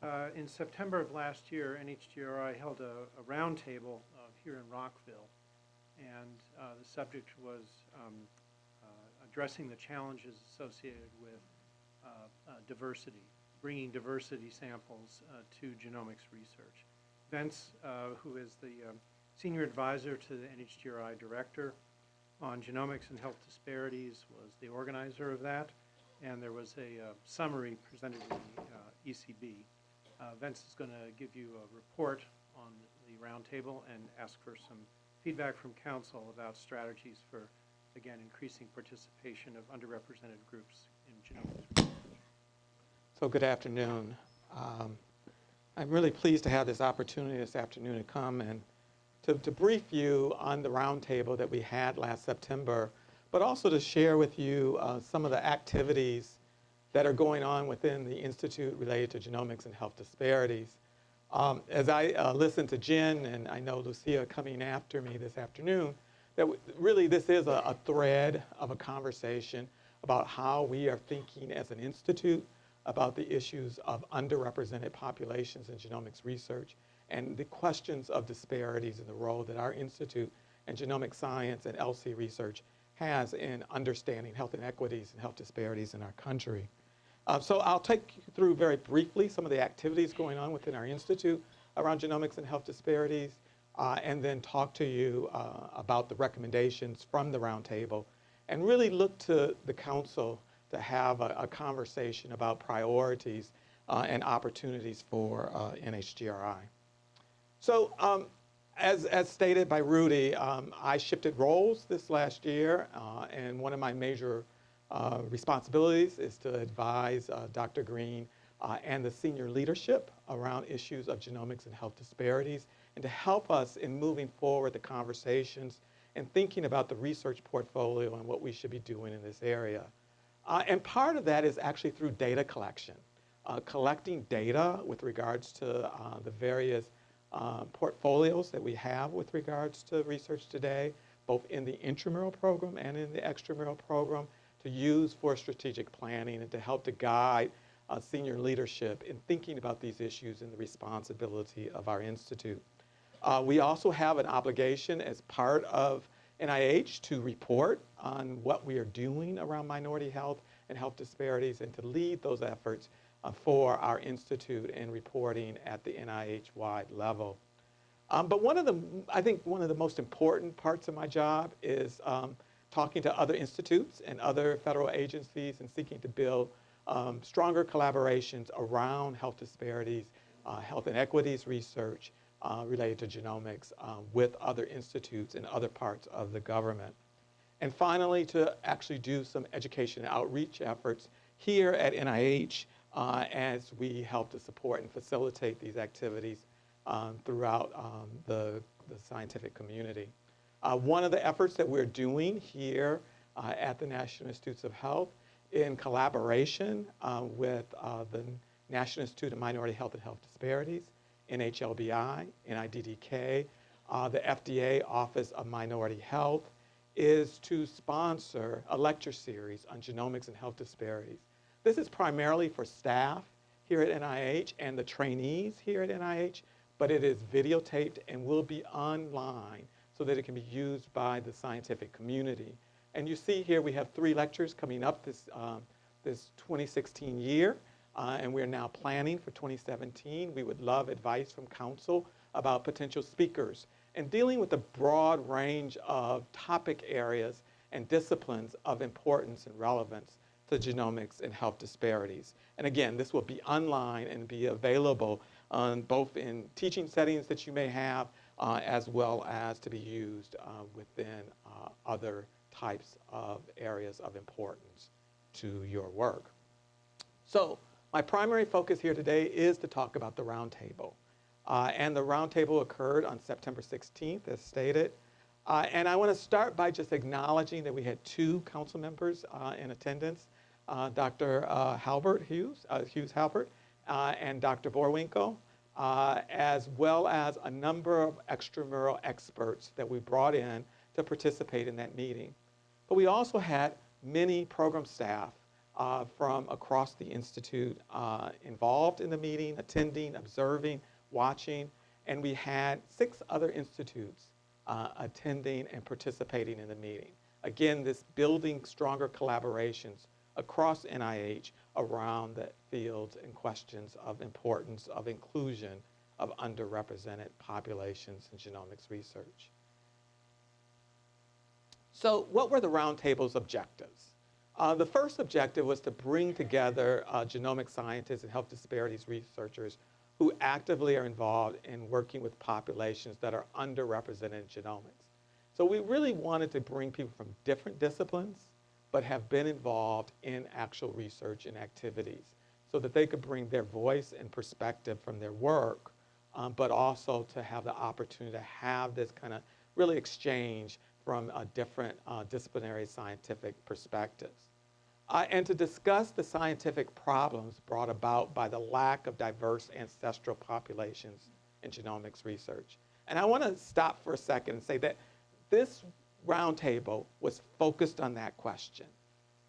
Uh, In September of last year, NHGRI held a a roundtable uh, here in Rockville, and uh, the subject was um, uh, addressing the challenges associated with uh, uh, diversity, bringing diversity samples to genomics research. Vince, who is the um, senior advisor to the NHGRI director on genomics and health disparities, was the organizer of that, and there was a summary presented to the ECB. Uh, Vince is going to give you a report on the roundtable and ask for some feedback from council about strategies for, again, increasing participation of underrepresented groups in genomics. So good afternoon. Um, I'm really pleased to have this opportunity this afternoon to come and to, to brief you on the roundtable that we had last September, but also to share with you uh, some of the activities that are going on within the Institute related to genomics and health disparities. Um, as I uh, listen to Jen, and I know Lucia coming after me this afternoon, that really this is a, a thread of a conversation about how we are thinking as an institute about the issues of underrepresented populations in genomics research and the questions of disparities and the role that our institute and genomic science and ELSI research has in understanding health inequities and health disparities in our country. Uh, so I'll take you through very briefly some of the activities going on within our institute around genomics and health disparities, uh, and then talk to you uh, about the recommendations from the roundtable, and really look to the council to have a, a conversation about priorities uh, and opportunities for uh, NHGRI. So um, as, as stated by Rudy, um, I shifted roles this last year, uh, and one of my major uh, responsibilities is to advise uh, Dr. Green uh, and the senior leadership around issues of genomics and health disparities, and to help us in moving forward the conversations and thinking about the research portfolio and what we should be doing in this area. Uh, and part of that is actually through data collection, uh, collecting data with regards to uh, the various portfolios that we have with regards to research today, both in the intramural program and in the extramural program, to use for strategic planning and to help to guide uh, senior leadership in thinking about these issues and the responsibility of our institute. Uh, we also have an obligation as part of NIH to report on what we are doing around minority health and health disparities and to lead those efforts uh, for our institute in reporting at the NIH-wide level. Um, but one of the, I think one of the most important parts of my job is um, talking to other institutes and other federal agencies and seeking to build um, stronger collaborations around health disparities, uh, health inequities research uh, related to genomics uh, with other institutes and other parts of the government. And finally, to actually do some education outreach efforts here at NIH uh, as we help to support and facilitate these activities um, throughout um, the, the scientific community. Uh, one of the efforts that we're doing here uh, at the National Institutes of Health in collaboration uh, with uh, the National Institute of Minority Health and Health Disparities, NHLBI, NIDDK, uh, the FDA Office of Minority Health, is to sponsor a lecture series on genomics and health disparities. This is primarily for staff here at NIH and the trainees here at NIH, but it is videotaped and will be online so that it can be used by the scientific community. And you see here we have three lectures coming up this, um, this 2016 year, uh, and we're now planning for 2017. We would love advice from council about potential speakers and dealing with a broad range of topic areas and disciplines of importance and relevance to genomics and health disparities. And again, this will be online and be available on both in teaching settings that you may have uh, as well as to be used uh, within uh, other types of areas of importance to your work. So my primary focus here today is to talk about the roundtable. Uh, and the roundtable occurred on September 16th, as stated. Uh, and I want to start by just acknowledging that we had two council members uh, in attendance, Dr. Halbert Hughes, Hughes Halbert, and Dr. Boerwinkle uh, as well as a number of extramural experts that we brought in to participate in that meeting. But we also had many program staff uh, from across the Institute uh, involved in the meeting, attending, observing, watching, and we had six other institutes uh, attending and participating in the meeting. Again, this building stronger collaborations across NIH around the fields and questions of importance of inclusion of underrepresented populations in genomics research. So what were the roundtable's objectives? Uh, the first objective was to bring together uh, genomic scientists and health disparities researchers who actively are involved in working with populations that are underrepresented in genomics. So we really wanted to bring people from different disciplines, but have been involved in actual research and activities so that they could bring their voice and perspective from their work, um, but also to have the opportunity to have this kind of really exchange from a different uh, disciplinary scientific perspectives. Uh, and to discuss the scientific problems brought about by the lack of diverse ancestral populations in genomics research. And I want to stop for a second and say that this roundtable was focused on that question.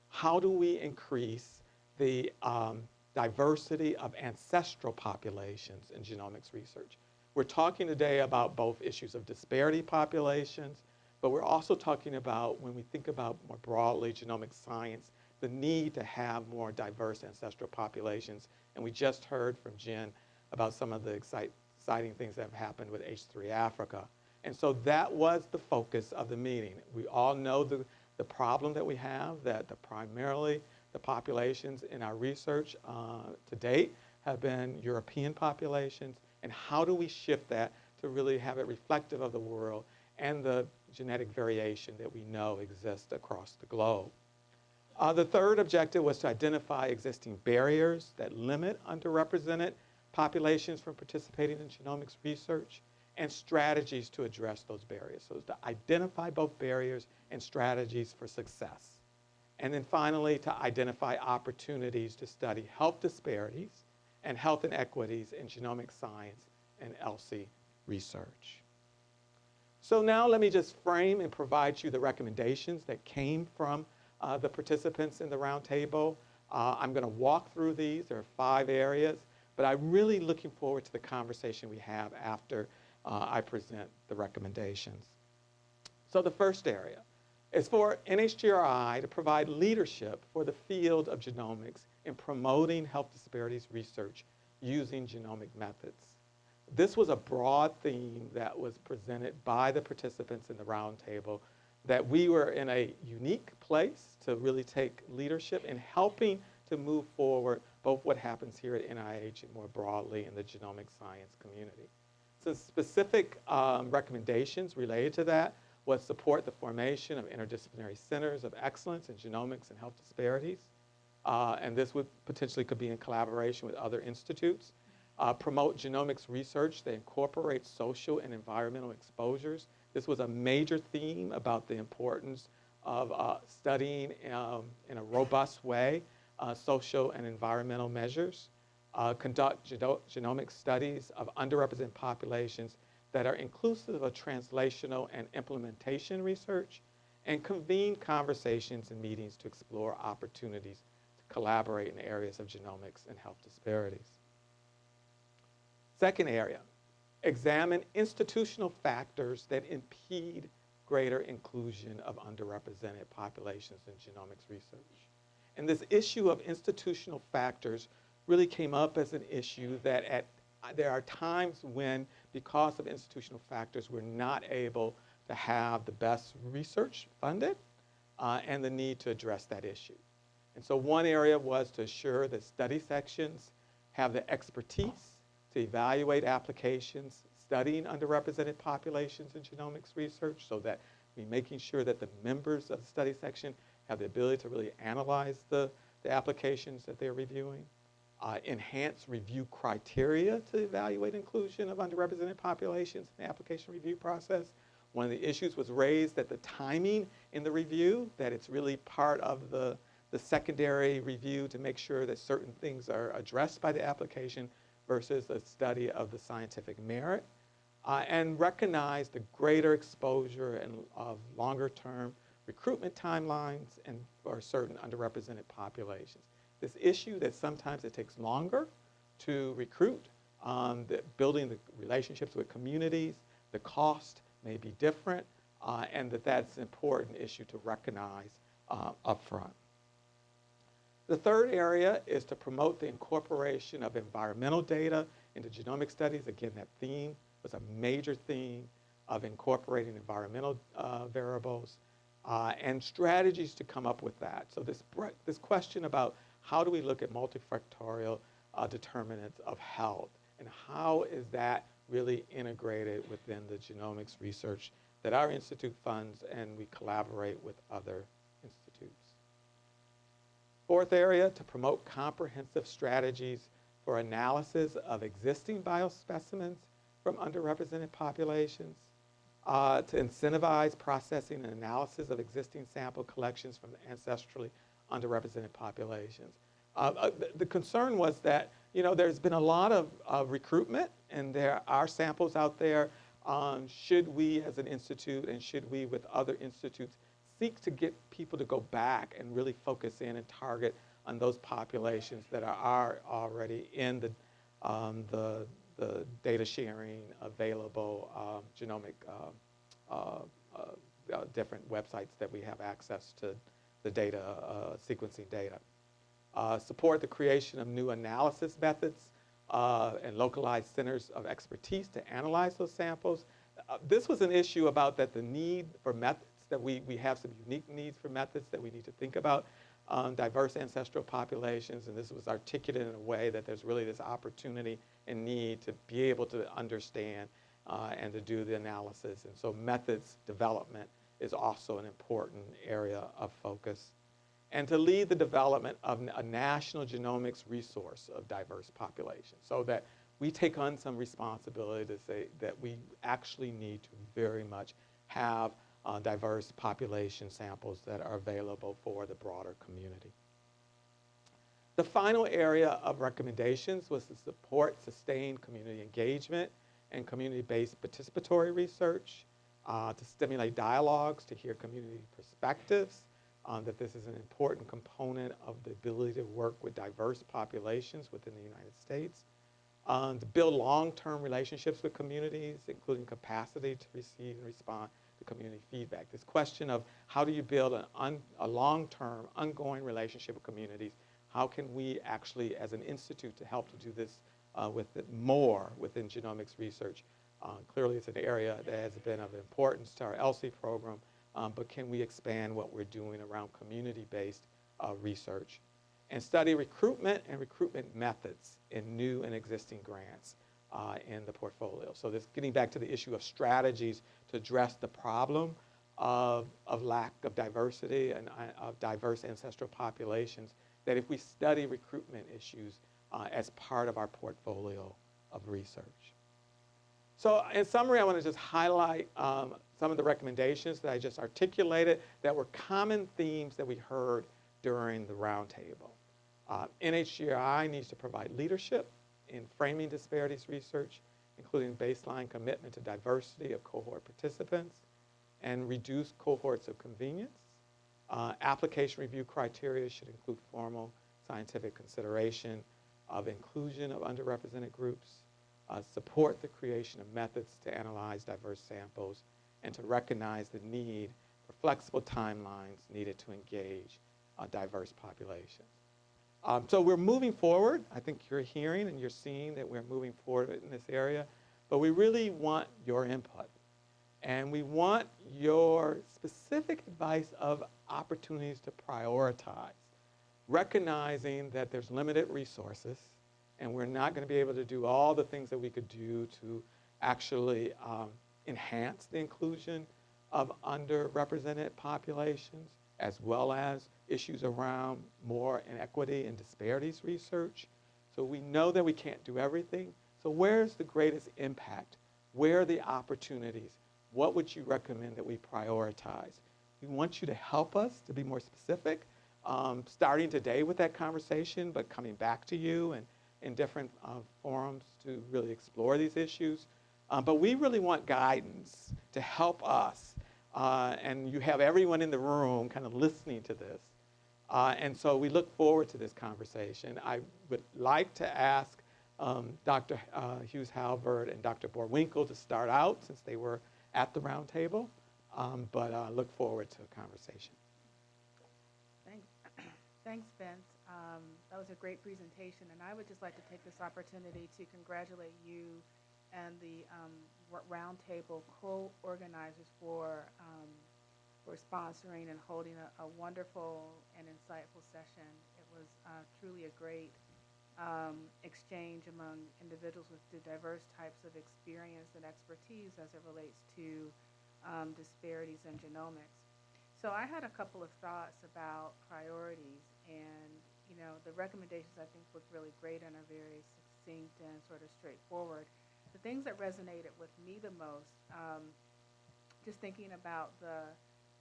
How do we increase the um, diversity of ancestral populations in genomics research? We're talking today about both issues of disparity populations, but we're also talking about, when we think about more broadly genomic science, the need to have more diverse ancestral populations. And we just heard from Jen about some of the exciting things that have happened with H3 Africa. And so that was the focus of the meeting. We all know the, the problem that we have, that the primarily the populations in our research uh, to date have been European populations, and how do we shift that to really have it reflective of the world and the genetic variation that we know exists across the globe. Uh, the third objective was to identify existing barriers that limit underrepresented populations from participating in genomics research and strategies to address those barriers. So to identify both barriers and strategies for success. And then finally, to identify opportunities to study health disparities and health inequities in genomic science and ELSI research. So now let me just frame and provide you the recommendations that came from uh, the participants in the roundtable. Uh, I'm going to walk through these. There are five areas, but I'm really looking forward to the conversation we have after uh, I present the recommendations. So the first area is for NHGRI to provide leadership for the field of genomics in promoting health disparities research using genomic methods. This was a broad theme that was presented by the participants in the roundtable that we were in a unique place to really take leadership in helping to move forward both what happens here at NIH and more broadly in the genomic science community. Some specific um, recommendations related to that was support the formation of interdisciplinary centers of excellence in genomics and health disparities. Uh, and this would potentially could be in collaboration with other institutes. Uh, promote genomics research that incorporates social and environmental exposures this was a major theme about the importance of uh, studying um, in a robust way uh, social and environmental measures, uh, conduct geno genomic studies of underrepresented populations that are inclusive of translational and implementation research, and convene conversations and meetings to explore opportunities to collaborate in areas of genomics and health disparities. Second area, examine institutional factors that impede greater inclusion of underrepresented populations in genomics research. And this issue of institutional factors really came up as an issue that at, there are times when, because of institutional factors, we're not able to have the best research funded uh, and the need to address that issue. And so one area was to assure that study sections have the expertise to evaluate applications, studying underrepresented populations in genomics research so that we're making sure that the members of the study section have the ability to really analyze the, the applications that they're reviewing. Uh, enhance review criteria to evaluate inclusion of underrepresented populations in the application review process. One of the issues was raised that the timing in the review, that it's really part of the, the secondary review to make sure that certain things are addressed by the application versus a study of the scientific merit, uh, and recognize the greater exposure and of longer term recruitment timelines and for certain underrepresented populations. This issue that sometimes it takes longer to recruit, um, the, building the relationships with communities, the cost may be different, uh, and that that's an important issue to recognize uh, upfront. The third area is to promote the incorporation of environmental data into genomic studies. Again, that theme was a major theme of incorporating environmental uh, variables uh, and strategies to come up with that. So this, this question about how do we look at multifactorial uh, determinants of health and how is that really integrated within the genomics research that our institute funds and we collaborate with other institutes. Fourth area, to promote comprehensive strategies for analysis of existing biospecimens from underrepresented populations, uh, to incentivize processing and analysis of existing sample collections from the ancestrally underrepresented populations. Uh, uh, the, concern was that, you know, there's been a lot of uh, recruitment and there are samples out there. Um, should we as an institute and should we with other institutes seek to get people to go back and really focus in and target on those populations that are, are already in the, um, the, the data sharing available um, genomic uh, uh, uh, different websites that we have access to the data, uh, sequencing data. Uh, support the creation of new analysis methods uh, and localized centers of expertise to analyze those samples. this was an issue about that the need for methods, that we, we have some unique needs for methods that we need to think about um, diverse ancestral populations, and this was articulated in a way that there's really this opportunity and need to be able to understand uh, and to do the analysis. And so methods development is also an important area of focus. And to lead the development of a national genomics resource of diverse populations so that we take on some responsibility to say that we actually need to very much have uh, diverse population samples that are available for the broader community. The final area of recommendations was to support sustained community engagement and community-based participatory research, uh, to stimulate dialogues, to hear community perspectives, um, that this is an important component of the ability to work with diverse populations within the United States, um, to build long-term relationships with communities, including capacity to receive and respond to community feedback. This question of how do you build an a long-term, ongoing relationship with communities, how can we actually, as an institute, to help to do this uh, with more within genomics research. Uh, clearly, it's an area that has been of importance to our ELSI program, um, but can we expand what we're doing around community-based uh, research? And study recruitment and recruitment methods in new and existing grants uh, in the portfolio. So this getting back to the issue of strategies to address the problem of, of lack of diversity and uh, of diverse ancestral populations, that if we study recruitment issues uh, as part of our portfolio of research. So in summary, I want to just highlight um, some of the recommendations that I just articulated that were common themes that we heard during the roundtable. Uh, NHGRI needs to provide leadership in framing disparities research, including baseline commitment to diversity of cohort participants and reduce cohorts of convenience. Uh, application review criteria should include formal scientific consideration of inclusion of underrepresented groups, uh, support the creation of methods to analyze diverse samples, and to recognize the need for flexible timelines needed to engage uh, diverse populations. Um, so we're moving forward. I think you're hearing and you're seeing that we're moving forward in this area, but we really want your input. And we want your specific advice of opportunities to prioritize, recognizing that there's limited resources and we're not going to be able to do all the things that we could do to actually um, enhance the inclusion of underrepresented populations as well as issues around more inequity and disparities research. So we know that we can't do everything. So where's the greatest impact? Where are the opportunities? What would you recommend that we prioritize? We want you to help us to be more specific, um, starting today with that conversation, but coming back to you and in different uh, forums to really explore these issues. Um, but we really want guidance to help us uh, and you have everyone in the room kind of listening to this. Uh, and so we look forward to this conversation. I would like to ask um, Dr. Uh, Hughes Halbert and Dr. Boerwinkle to start out since they were at the roundtable, um, but uh, look forward to a conversation. Thanks, Thanks, Vince. Um, That was a great presentation, and I would just like to take this opportunity to congratulate you and the um, roundtable co-organizers for, um, for sponsoring and holding a- a wonderful and insightful session. It was uh, truly a great um, exchange among individuals with diverse types of experience and expertise as it relates to um, disparities in genomics. So I had a couple of thoughts about priorities, and you know the recommendations I think look really great and are very succinct and sort of straightforward. The things that resonated with me the most, um, just thinking about the,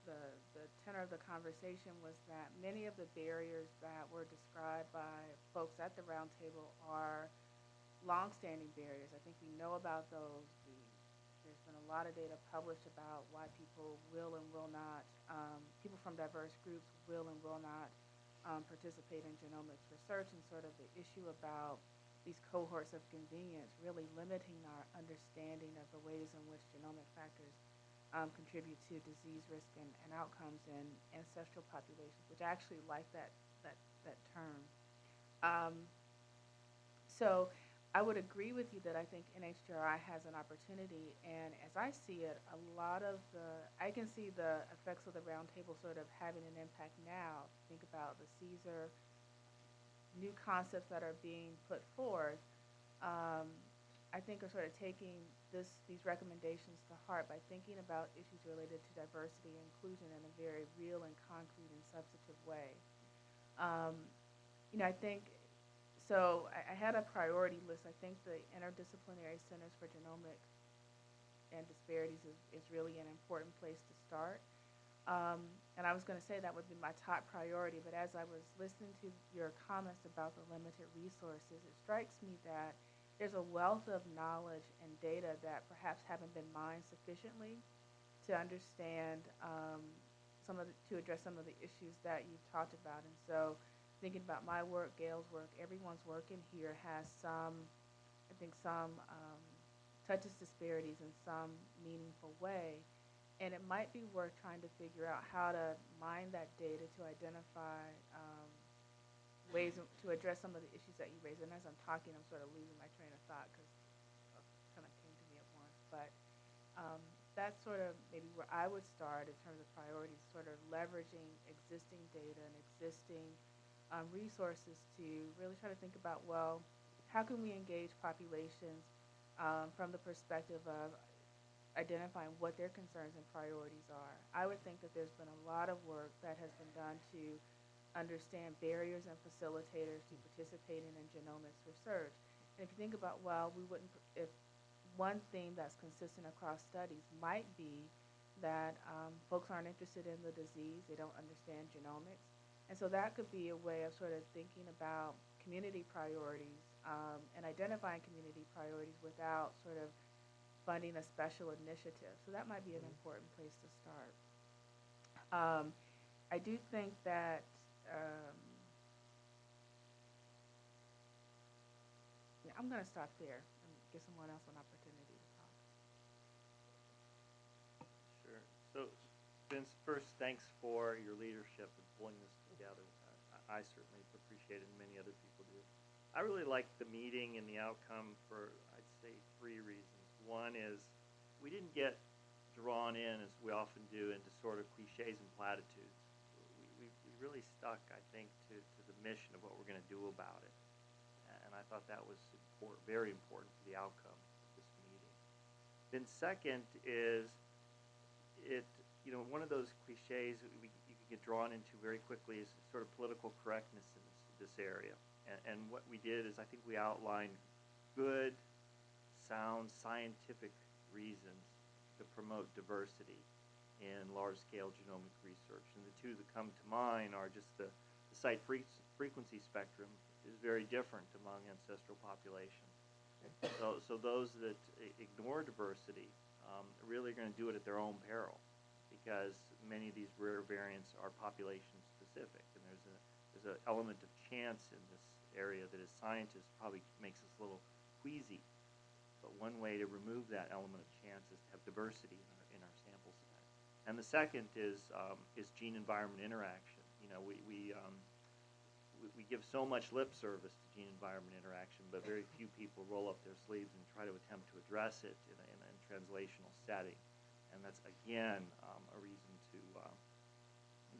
the the tenor of the conversation, was that many of the barriers that were described by folks at the roundtable are longstanding barriers. I think we know about those. There's been a lot of data published about why people will and will not, um, people from diverse groups will and will not um, participate in genomics research, and sort of the issue about these cohorts of convenience really limiting our understanding of the ways in which genomic factors um, contribute to disease risk and, and outcomes in ancestral populations, which I actually like that that that term. Um, so I would agree with you that I think NHGRI has an opportunity, and as I see it, a lot of the, I can see the effects of the roundtable sort of having an impact now. Think about the CSER, new concepts that are being put forth, um, I think are sort of taking this, these recommendations to heart by thinking about issues related to diversity and inclusion in a very real and concrete and substantive way. Um, you know, I think so I, I had a priority list. I think the interdisciplinary centers for genomic and disparities is, is really an important place to start. Um, and I was going to say that would be my top priority, but as I was listening to your comments about the limited resources, it strikes me that there's a wealth of knowledge and data that perhaps haven't been mined sufficiently to understand um, some of the, to address some of the issues that you've talked about. And so thinking about my work, Gail's work, everyone's work in here has some, I think some um, touches disparities in some meaningful way. And it might be worth trying to figure out how to mine that data to identify um, ways to address some of the issues that you raised. And as I'm talking, I'm sort of losing my train of thought because it kind of came to me at once. But um, that's sort of maybe where I would start in terms of priorities, sort of leveraging existing data and existing um, resources to really try to think about, well, how can we engage populations um, from the perspective of identifying what their concerns and priorities are. I would think that there's been a lot of work that has been done to understand barriers and facilitators to participating in genomics research. And if you think about, well, we wouldn't, if one theme that's consistent across studies might be that um, folks aren't interested in the disease, they don't understand genomics. And so that could be a way of sort of thinking about community priorities um, and identifying community priorities without sort of funding a special initiative. So that might be an important place to start. Um, I do think that um, yeah, I'm going to stop there and give someone else an opportunity to talk. Sure. So, Vince, first, thanks for your leadership in pulling this I I certainly appreciate it, and many other people do. I really liked the meeting and the outcome for, I'd say, three reasons. One is we didn't get drawn in, as we often do, into sort of cliches and platitudes. We, we, we really stuck, I think, to, to the mission of what we're going to do about it. And I thought that was important, very important for the outcome of this meeting. Then second is it, you know, one of those cliches we, get drawn into very quickly is sort of political correctness in this, this area. And, and what we did is I think we outlined good, sound, scientific reasons to promote diversity in large-scale genomic research. And the two that come to mind are just the, the site fre- frequency spectrum is very different among ancestral populations. So, so those that ignore diversity um, really are going to do it at their own peril because many of these rare variants are population specific, and there's a there's an element of chance in this area that, as scientists, probably makes us a little queasy. But one way to remove that element of chance is to have diversity in our in our sample set. And the second is um, is gene environment interaction. You know, we we um, we, we give so much lip service to gene environment interaction, but very few people roll up their sleeves and try to attempt to address it in a, in a translational setting. And that's again um, a reason to that,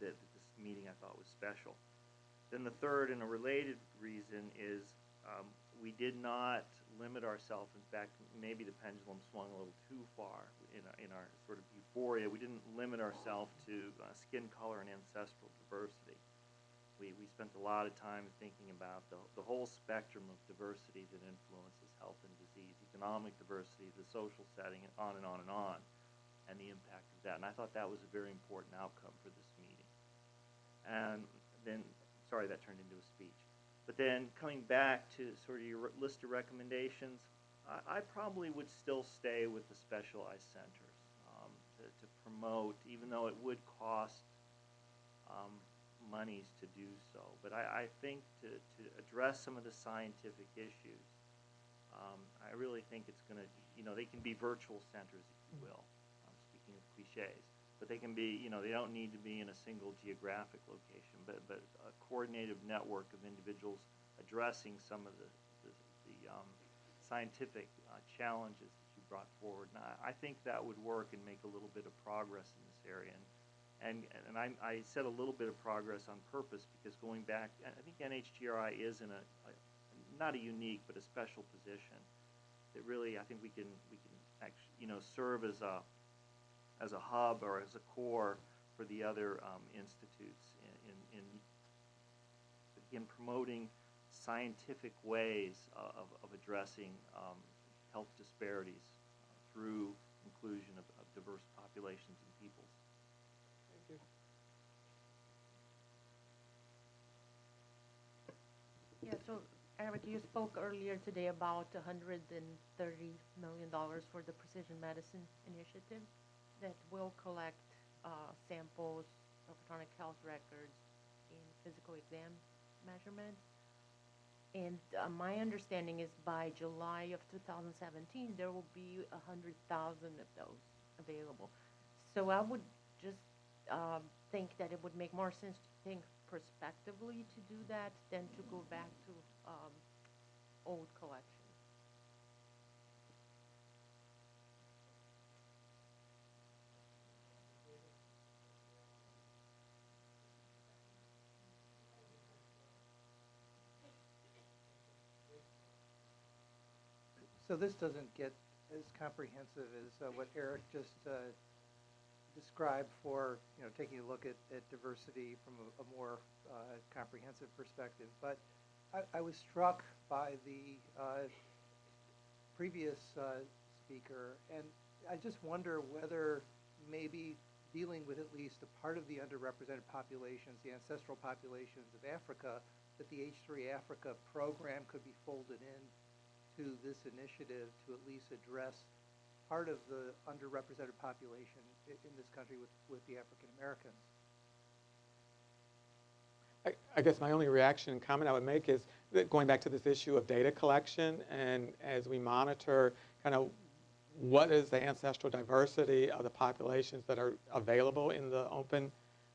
that this meeting I thought was special. Then the third and a related reason is um, we did not limit ourselves. In fact, maybe the pendulum swung a little too far in our, in our sort of euphoria. We didn't limit ourselves to uh, skin color and ancestral diversity. We, we spent a lot of time thinking about the, the whole spectrum of diversity that influences health and disease, economic diversity, the social setting, and on and on and on, and the impact of that. And I thought that was a very important outcome for this meeting. And then, sorry, that turned into a speech. But then coming back to sort of your list of recommendations, I, I probably would still stay with the specialized centers um, to, to promote, even though it would cost um, monies to do so. But I, I think to, to address some of the scientific issues, um, I really think it's going to, you know, they can be virtual centers, if you will. Of cliches, but they can be, you know, they don't need to be in a single geographic location, but but a coordinated network of individuals addressing some of the the, the um, scientific uh, challenges that you brought forward. And I, I think that would work and make a little bit of progress in this area. And and, and I, I said a little bit of progress on purpose because going back, I think NHGRI is in a, a not a unique but a special position that really I think we can we can actually you know serve as a as a hub or as a core for the other um, institutes in, in, in in promoting scientific ways of, of addressing um, health disparities uh, through inclusion of, of diverse populations and peoples. Thank you. Yeah, so Eric, you spoke earlier today about $130 million for the Precision Medicine Initiative that will collect uh, samples, electronic health records, in physical exam measurements. And uh, my understanding is by July of 2017, there will be 100,000 of those available. So I would just um, think that it would make more sense to think prospectively to do that than to go back to um, old collections. So this doesn't get as comprehensive as uh, what Eric just uh, described for, you know, taking a look at, at diversity from a, a more uh, comprehensive perspective. But I, I was struck by the uh, previous uh, speaker, and I just wonder whether maybe dealing with at least a part of the underrepresented populations, the ancestral populations of Africa, that the H3 Africa program could be folded in to this initiative to at least address part of the underrepresented population in this country with, with the African Americans. I, I guess my only reaction and comment I would make is that going back to this issue of data collection, and as we monitor kind of what is the ancestral diversity of the populations that are available in the open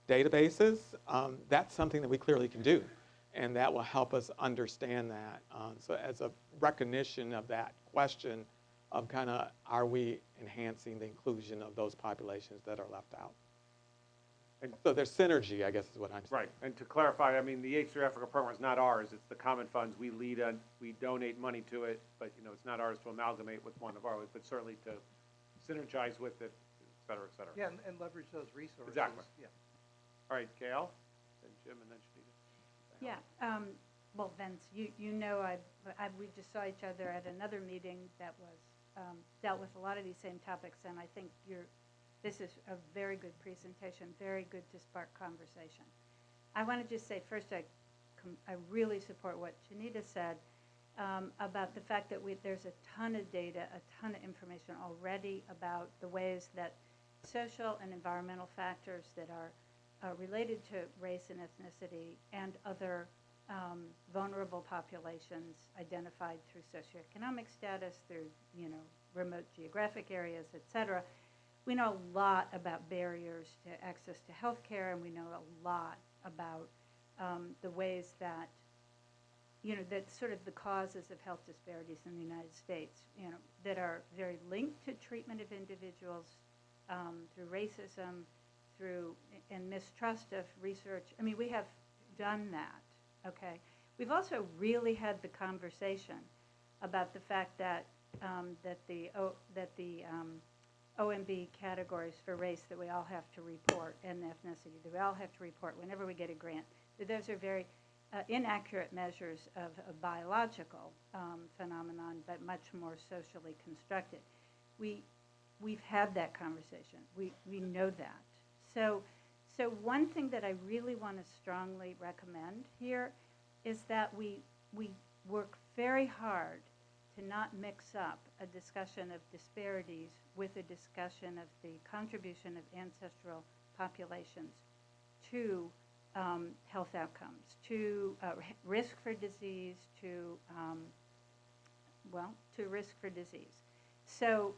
databases, um, that's something that we clearly can do. And that will help us understand that. Um, so as a recognition of that question of kind of are we enhancing the inclusion of those populations that are left out? And- So there's synergy, I guess is what I'm saying. Right, and to clarify, I mean, the H3 Africa program is not ours, it's the common funds, we lead on, we donate money to it, but, you know, it's not ours to amalgamate with one of ours, but certainly to synergize with it, et cetera, et cetera. Yeah, and, and leverage those resources. Exactly. Yeah. All right, Gail, then Jim, and then Chanita. Yeah, um, well, Vince, you, you know, I, I, we just saw each other at another meeting that was, um, dealt with a lot of these same topics, and I think you're, this is a very good presentation, very good to spark conversation. I want to just say, first, I, com- I really support what Chanita said, um, about the fact that we, there's a ton of data, a ton of information already about the ways that social and environmental factors that are uh, related to race and ethnicity and other um, vulnerable populations identified through socioeconomic status, through, you know, remote geographic areas, et cetera. We know a lot about barriers to access to health care, and we know a lot about um, the ways that, you know, that sort of the causes of health disparities in the United States, you know, that are very linked to treatment of individuals um, through racism, through and mistrust of research. I mean, we have done that. Okay. We've also really had the conversation about the fact that um, that the o, that the um, OMB categories for race that we all have to report and ethnicity that we all have to report whenever we get a grant. That those are very uh, inaccurate measures of a biological um, phenomenon, but much more socially constructed. We we've had that conversation. We we know that. So so one thing that I really want to strongly recommend here is that we we work very hard to not mix up a discussion of disparities with a discussion of the contribution of ancestral populations to um, health outcomes, to uh, risk for disease, to um, well, to risk for disease. So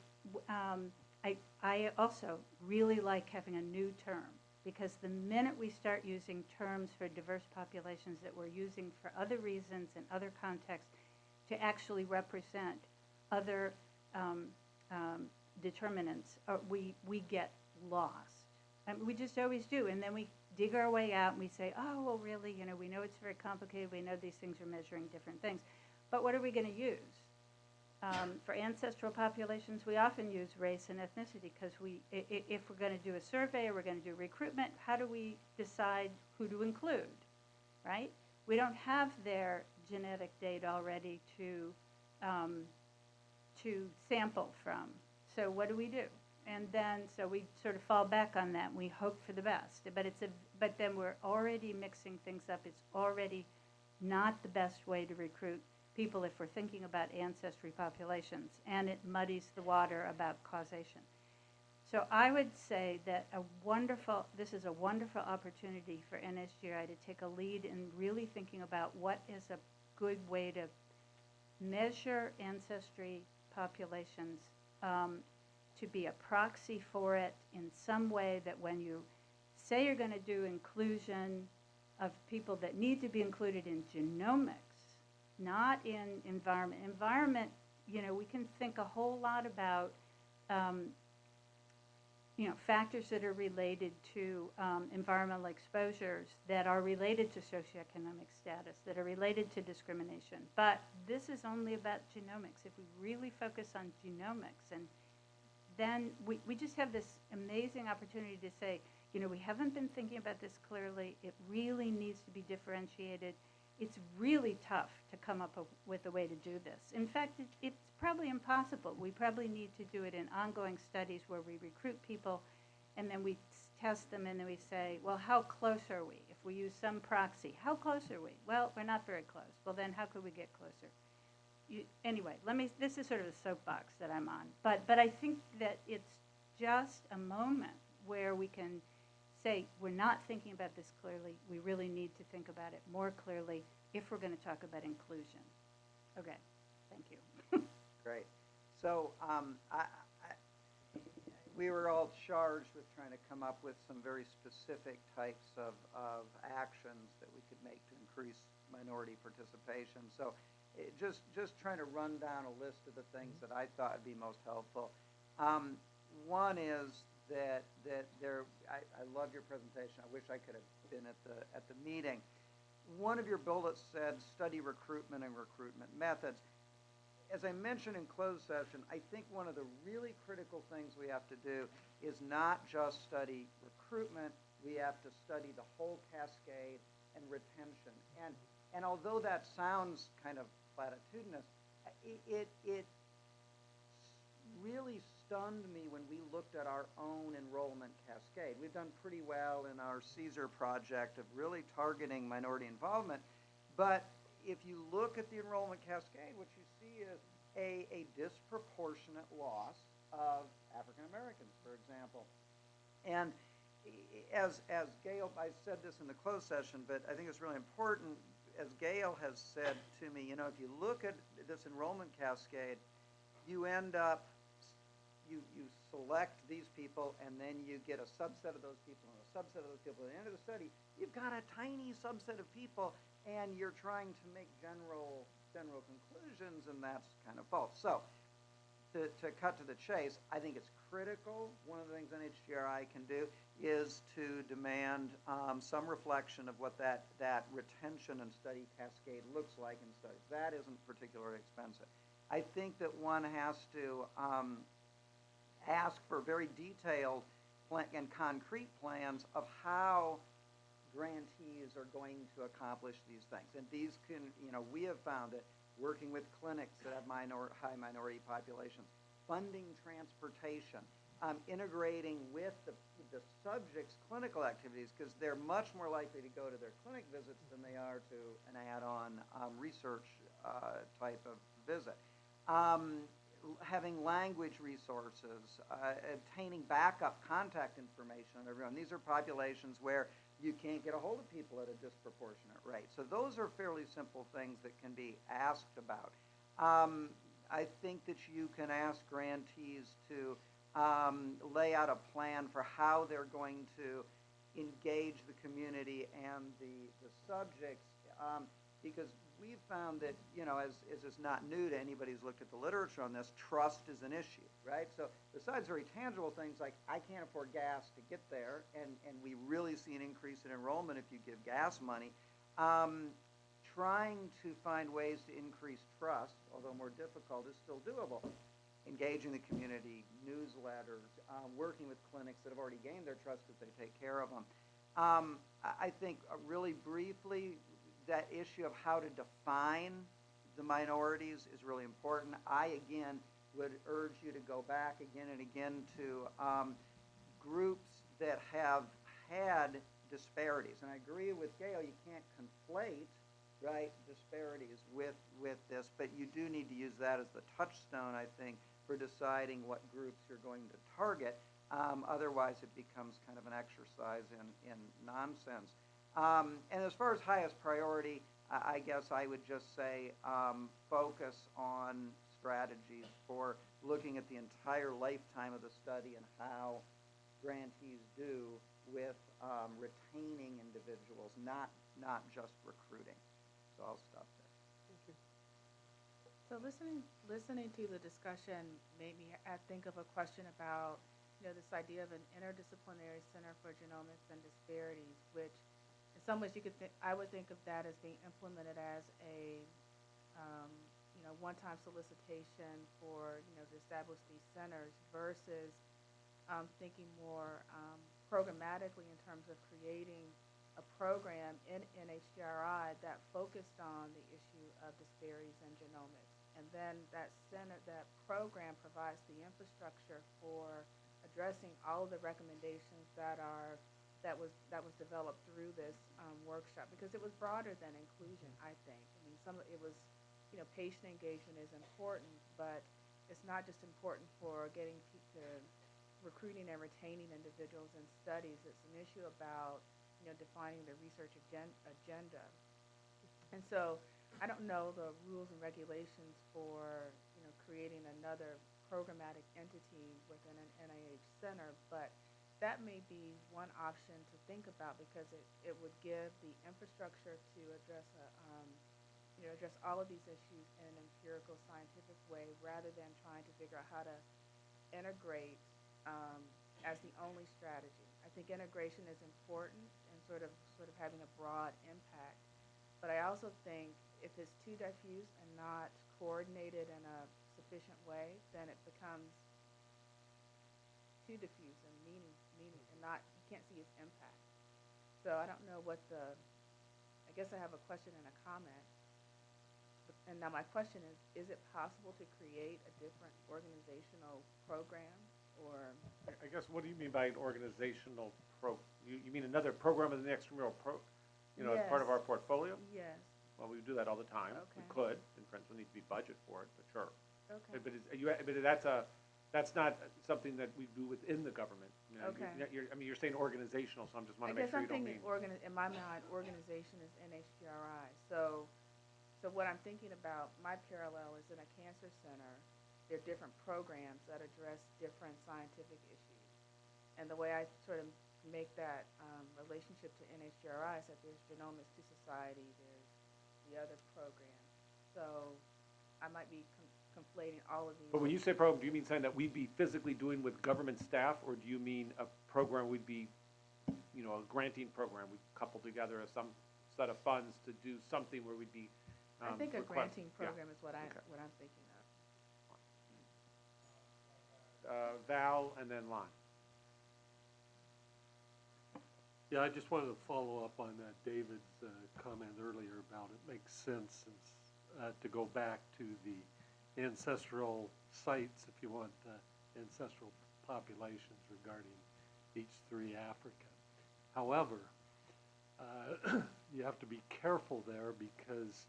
um, I, I also really like having a new term because the minute we start using terms for diverse populations that we're using for other reasons and other contexts to actually represent other um, um, determinants, uh, we, we get lost. And we just always do. And then we dig our way out and we say, oh, well, really, you know, we know it's very complicated. We know these things are measuring different things. But what are we going to use? Um, for ancestral populations, we often use race and ethnicity because we, if we're going to do a survey or we're going to do recruitment, how do we decide who to include, right? We don't have their genetic data already to um, to sample from. So what do we do? And then so we sort of fall back on that. We hope for the best, but it's a but then we're already mixing things up. It's already not the best way to recruit people if we're thinking about ancestry populations, and it muddies the water about causation. So I would say that a wonderful, this is a wonderful opportunity for NSGI to take a lead in really thinking about what is a good way to measure ancestry populations um, to be a proxy for it in some way that when you say you're going to do inclusion of people that need to be included in genomics, not in environment. Environment, you know, we can think a whole lot about, um, you know, factors that are related to um, environmental exposures that are related to socioeconomic status, that are related to discrimination. But this is only about genomics. If we really focus on genomics, and then we, we just have this amazing opportunity to say, you know, we haven't been thinking about this clearly. It really needs to be differentiated it's really tough to come up with a way to do this. In fact, it, it's probably impossible. We probably need to do it in ongoing studies where we recruit people and then we test them and then we say, well, how close are we? If we use some proxy, how close are we? Well, we're not very close. Well, then how could we get closer? You, anyway, let me, this is sort of a soapbox that I'm on. But, but I think that it's just a moment where we can – say we're not thinking about this clearly, we really need to think about it more clearly if we're going to talk about inclusion. Okay, thank you. Great. So um, I, I, we were all charged with trying to come up with some very specific types of, of actions that we could make to increase minority participation. So it, just, just trying to run down a list of the things that I thought would be most helpful. Um, one is that that there. I, I love your presentation. I wish I could have been at the at the meeting. One of your bullets said study recruitment and recruitment methods. As I mentioned in closed session, I think one of the really critical things we have to do is not just study recruitment. We have to study the whole cascade and retention. And and although that sounds kind of platitudinous, it, it, it really stunned me when we looked at our own enrollment cascade. We've done pretty well in our CSER project of really targeting minority involvement, but if you look at the enrollment cascade, what you see is a, a disproportionate loss of African Americans, for example. And as, as Gail, I said this in the closed session, but I think it's really important, as Gail has said to me, you know, if you look at this enrollment cascade, you end up, you, you select these people, and then you get a subset of those people and a subset of those people. At the end of the study, you've got a tiny subset of people, and you're trying to make general, general conclusions, and that's kind of false. So, to, to cut to the chase, I think it's critical. One of the things NHGRI can do is to demand um, some reflection of what that, that retention and study cascade looks like in studies. That isn't particularly expensive. I think that one has to um, ask for very detailed and concrete plans of how grantees are going to accomplish these things. And these can, you know, we have found it working with clinics that have minor, high minority populations, funding transportation, um, integrating with the, the subject's clinical activities because they're much more likely to go to their clinic visits than they are to an add-on um, research uh, type of visit. Um, having language resources, uh, obtaining backup contact information on everyone. These are populations where you can't get a hold of people at a disproportionate rate. So those are fairly simple things that can be asked about. Um, I think that you can ask grantees to um, lay out a plan for how they're going to engage the community and the, the subjects. Um, because we've found that, you know, as, as is not new to anybody who's looked at the literature on this, trust is an issue, right? So besides very tangible things like I can't afford gas to get there, and, and we really see an increase in enrollment if you give gas money, um, trying to find ways to increase trust, although more difficult, is still doable. Engaging the community, newsletters, um, working with clinics that have already gained their trust because they take care of them. Um, I, think uh, really briefly, that issue of how to define the minorities is really important. I, again, would urge you to go back again and again to um, groups that have had disparities. And I agree with Gail, you can't conflate, right, disparities with, with this, but you do need to use that as the touchstone, I think, for deciding what groups you're going to target. Um, otherwise, it becomes kind of an exercise in, in nonsense. Um, and as far as highest priority, I, guess I would just say um, focus on strategies for looking at the entire lifetime of the study and how grantees do with um, retaining individuals, not not just recruiting. So I'll stop there. Thank you. So listening, listening to the discussion made me uh, think of a question about, you know, this idea of an interdisciplinary center for genomics and disparities, which some ways you could think, I would think of that as being implemented as a, um, you know, one-time solicitation for, you know, to establish these centers versus um, thinking more um, programmatically in terms of creating a program in NHGRI that focused on the issue of disparities in genomics. And then that center, that program provides the infrastructure for addressing all of the recommendations that are, that was, that was developed through this um, workshop. Because it was broader than inclusion, I think. I mean, some, it was, you know, patient engagement is important, but it's not just important for getting to recruiting and retaining individuals in studies. It's an issue about, you know, defining the research agen- agenda. And so I don't know the rules and regulations for, you know, creating another programmatic entity within an NIH center, but that may be one option to think about because it, it would give the infrastructure to address a, um, you know, address all of these issues in an empirical scientific way rather than trying to figure out how to integrate um, as the only strategy. I think integration is important and sort of sort of having a broad impact. But I also think if it's too diffuse and not coordinated in a sufficient way, then it becomes too diffuse and meaning meaning and not you can't see its impact. So I don't know what the I guess I have a question and a comment. And now my question is, is it possible to create a different organizational program or I- guess, what do you mean by an organizational pro, you, you mean another program in the extramural pro, you know, as part of our portfolio? Yes. Well, we do that all the time. We Okay. could, and friends will need to be budget for it, but sure. Okay. But it's, you, but that's a, That's not something that we do within the government. You know, Okay. you're- you're- I mean, you're saying organizational, so I'm just I wanna make guess sure I'm you don't thinking mean. organi- in my mind, organization is NHGRI. So, so what I'm thinking about, my parallel is in a cancer center, there are different programs that address different scientific issues. And the way I sort of make that um, relationship to NHGRI is that there's Genomics to Society, there's the other program. So I might be com- conflating all of these. But when you say program, do you mean something that we'd be physically doing with government staff, or do you mean a program we'd be, you know, a granting program, we couple together a some set of funds to do something where we'd be, I um, think a request- granting yeah. program is what I, Okay. what I'm thinking of. Uh, Val and then Lon. Yeah, I just wanted to follow up on that David's uh, comment earlier about it makes sense since, uh, to go back to the ancestral sites, if you want, uh, ancestral populations regarding H3 Africa. However, uh, you have to be careful there because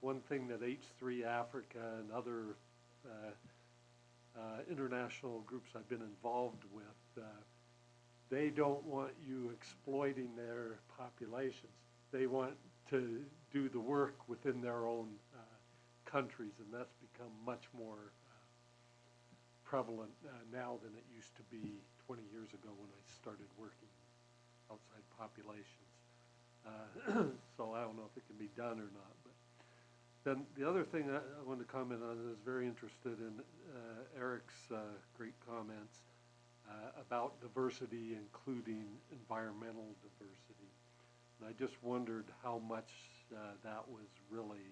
one thing that H3 Africa and other uh, uh, international groups I've been involved with, uh, they don't want you exploiting their populations. They want to do the work within their own uh, countries, and that's become much more uh, prevalent uh, now than it used to be 20 years ago when I started working outside populations. Uh, so I don't know if it can be done or not. But then the other thing I, I wanted to comment on is very interested in uh, Eric's uh, great comments uh, about diversity, including environmental diversity. And I just wondered how much that was really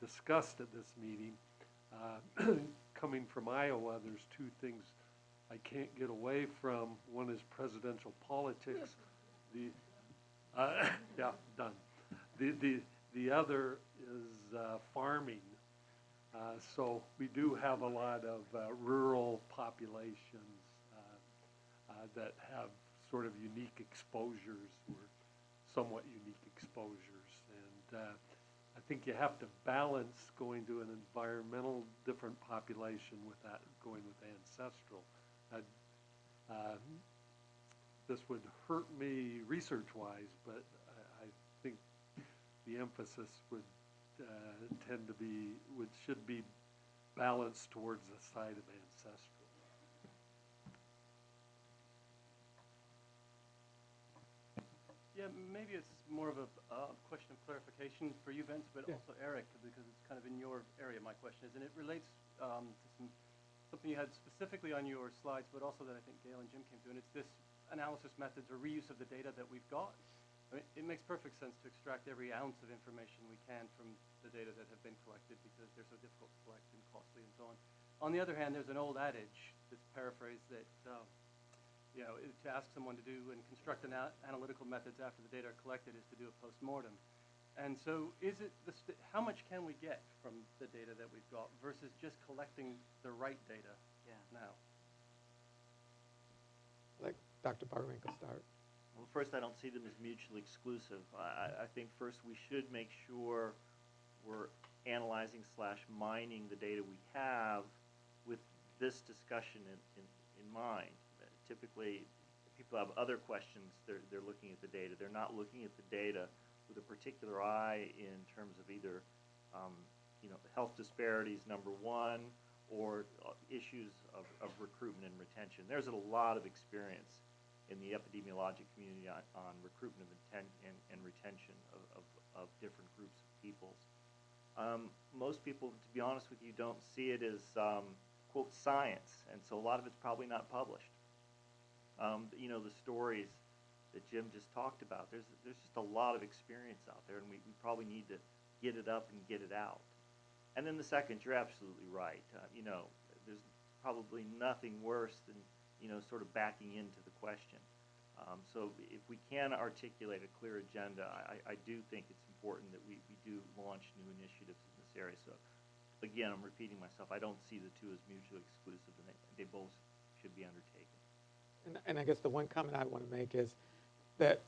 discussed at this meeting. Uh, coming from Iowa, there's two things I can't get away from. One is presidential politics. The uh, yeah, done. The the the other is uh, farming. Uh, so we do have a lot of uh, rural populations uh, uh, that have sort of unique exposures or somewhat unique exposures. And uh, think you have to balance going to an environmental different population with that going with ancestral. Uh, uh, this would hurt me research-wise, but I, I think the emphasis would uh, tend to be, would, should be balanced towards the side of ancestral. Yeah, maybe it's more of a uh, question of clarification for you, Vince, but Yeah. also Eric, because it's kind of in your area, my question is, and it relates um, to some, something you had specifically on your slides, but also that I think Gail and Jim came to, and it's this analysis methods or reuse of the data that we've got. I mean, it makes perfect sense to extract every ounce of information we can from the data that have been collected because they're so difficult to collect and costly and so on. On the other hand, there's an old adage that's paraphrased that um, you know, to ask someone to do and construct ana- analytical methods after the data are collected is to do a postmortem. And so is it, the st- how much can we get from the data that we've got versus just collecting the right data Yeah. now? Like Dr. Boerwinkle start. Well, first, I don't see them as mutually exclusive. I, I- I think first we should make sure we're analyzing slash mining the data we have with this discussion in, in, in mind. Typically, people have other questions, they're, they're looking at the data. They're not looking at the data with a particular eye in terms of either, um, you know, health disparities, number one, or uh, issues of, of recruitment and retention. There's a lot of experience in the epidemiologic community on, on recruitment intent and, and retention of, of, of different groups of peoples. Um, most people, to be honest with you, don't see it as um, quote science, and so a lot of it's probably not published. Um, you know, the stories that Jim just talked about. There's there's just a lot of experience out there, and we, we probably need to get it up and get it out. And then the second, you're absolutely right. Uh, you know, there's probably nothing worse than you know sort of backing into the question. Um, so if we can articulate a clear agenda, I, I do think it's important that we, we do launch new initiatives in this area. So again, I'm repeating myself. I don't see the two as mutually exclusive, and they, they both should be undertaken. And, and I guess the one comment I want to make is that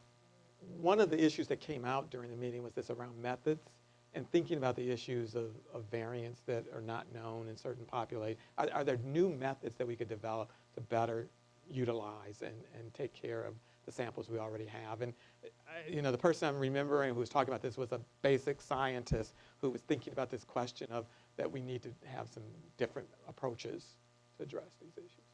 one of the issues that came out during the meeting was this around methods and thinking about the issues of, of variants that are not known in certain populations. Are, are there new methods that we could develop to better utilize and, and take care of the samples we already have? And, I- you know, the person I'm remembering who was talking about this was a basic scientist who was thinking about this question of that we need to have some different approaches to address these issues.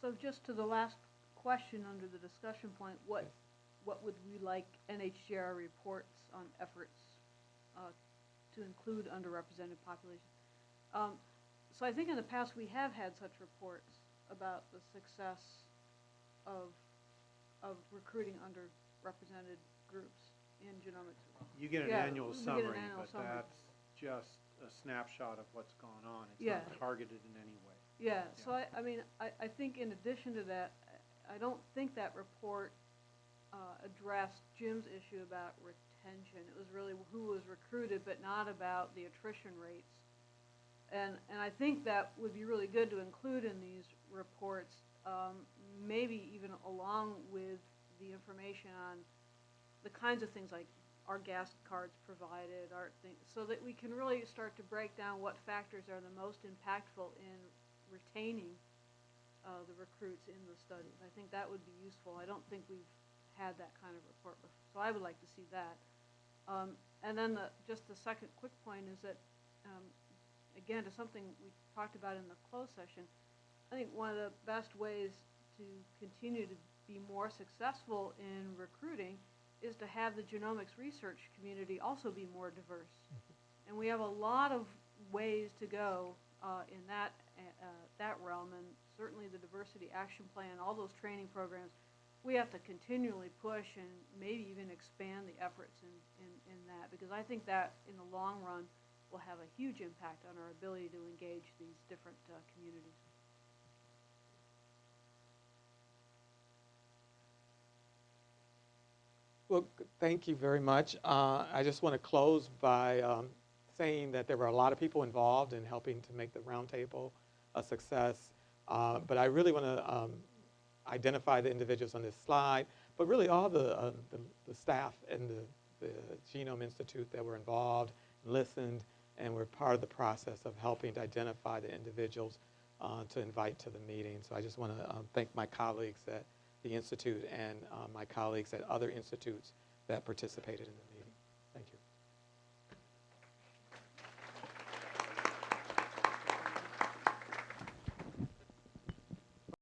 So just to the last question under the discussion point, what, what would we like NHGR reports on efforts uh, to include underrepresented populations? Um, So I think in the past, we have had such reports about the success of, of recruiting underrepresented groups in genomics. You get an Yeah, annual we get an summary, annual but summary. that's just a snapshot of what's gone on. It's Yeah. not targeted in any way. Yeah, so I, I mean, I, I think in addition to that, I don't think that report uh, addressed Jim's issue about retention. It was really who was recruited, but not about the attrition rates. And, and I think that would be really good to include in these reports, um, maybe even along with the information on the kinds of things like are gas cards provided, are things, so that we can really start to break down what factors are the most impactful in retaining uh, the recruits in the studies. I think that would be useful. I don't think we've had that kind of report before, so I would like to see that. Um, and then the, just the second quick point is that, um, again, to something we talked about in the closed session, I think one of the best ways to continue to be more successful in recruiting is to have the genomics research community also be more diverse. And we have a lot of ways to go uh, in that, that realm, and certainly the diversity action plan, all those training programs, we have to continually push and maybe even expand the efforts in, in, in that, because I think that in the long run will have a huge impact on our ability to engage these different uh, communities. Well, thank you very much. Uh, I just want to close by um, saying that there were a lot of people involved in helping to make the roundtable a success. Uh, But I really want to um, identify the individuals on this slide, but really all the, uh, the the staff and the the Genome Institute that were involved, listened, and were part of the process of helping to identify the individuals uh, to invite to the meeting. So I just want to thank my colleagues at the Institute and uh, my colleagues at other institutes that participated in the.